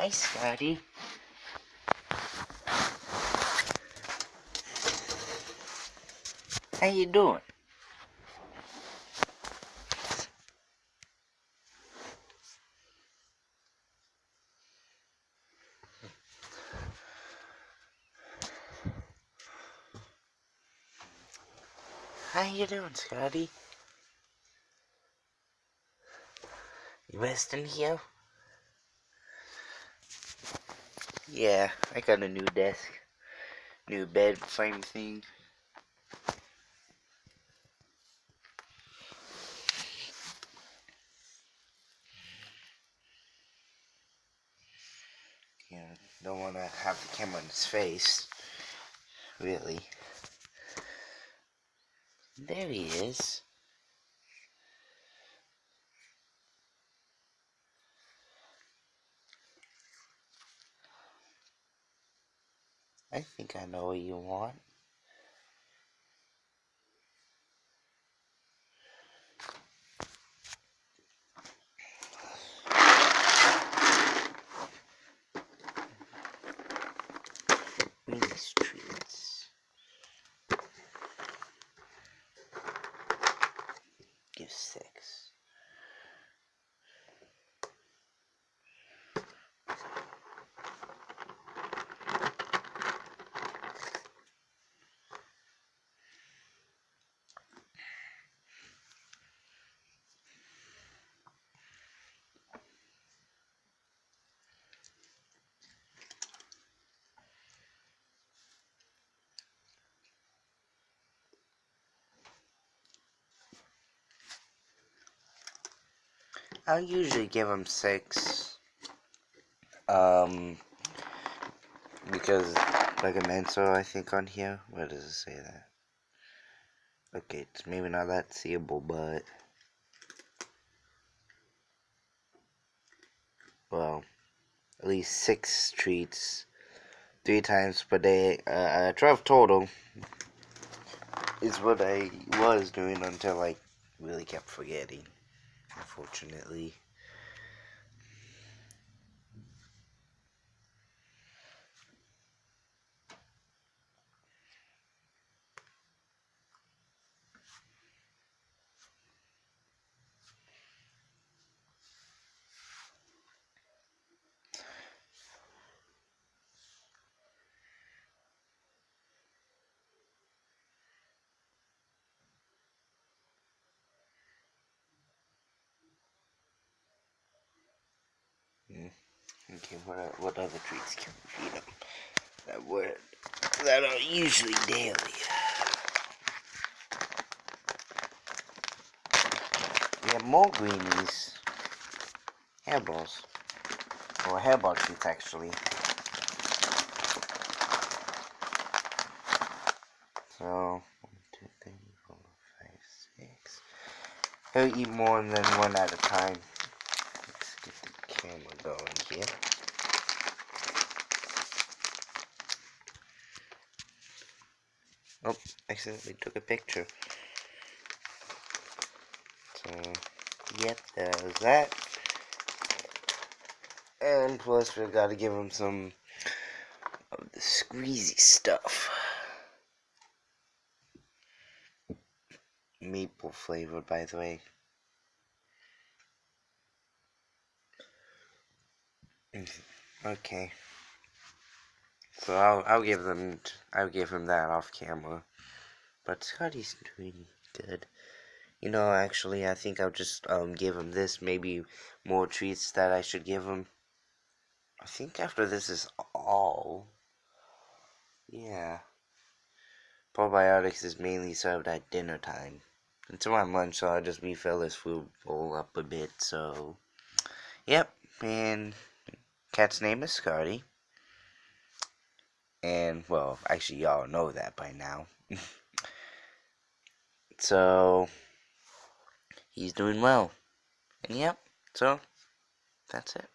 Hi, Scotty. How you doing? How you doing, Scotty? You resting here? Yeah, I got a new desk. New bed frame thing. Don't want to have the camera in his face. Really. There he is. I think I know what you want. These treats. Give six. I'll usually give him six. Um, because like a mentor, I think on here. Where does it say that? Okay, it's maybe not that seeable, but well, at least six treats, three times per day. Uh, twelve total is what I was doing until I really kept forgetting unfortunately. What uh, what other treats can we feed them that would that are usually daily? We have more greenies, hairballs, or hairball treats actually. So one, two, three, four, five, six. He'll eat more than one at a time camera going here. Oh, accidentally took a picture. So, yep, there's that. And plus, we've gotta give him some of the squeezy stuff. Maple flavor, by the way. Mm-hmm. Okay. So I'll I'll give them I'll give him that off camera. But Scotty's doing good. You know, actually, I think I'll just um give him this. Maybe more treats that I should give him. I think after this is all. Yeah. Probiotics is mainly served at dinner time. Until I'm lunch, so I'll just refill his food bowl up a bit. So, yep. And cat's name is Scotty. And, well, actually, y'all know that by now. so, he's doing well. And, yep, so, that's it.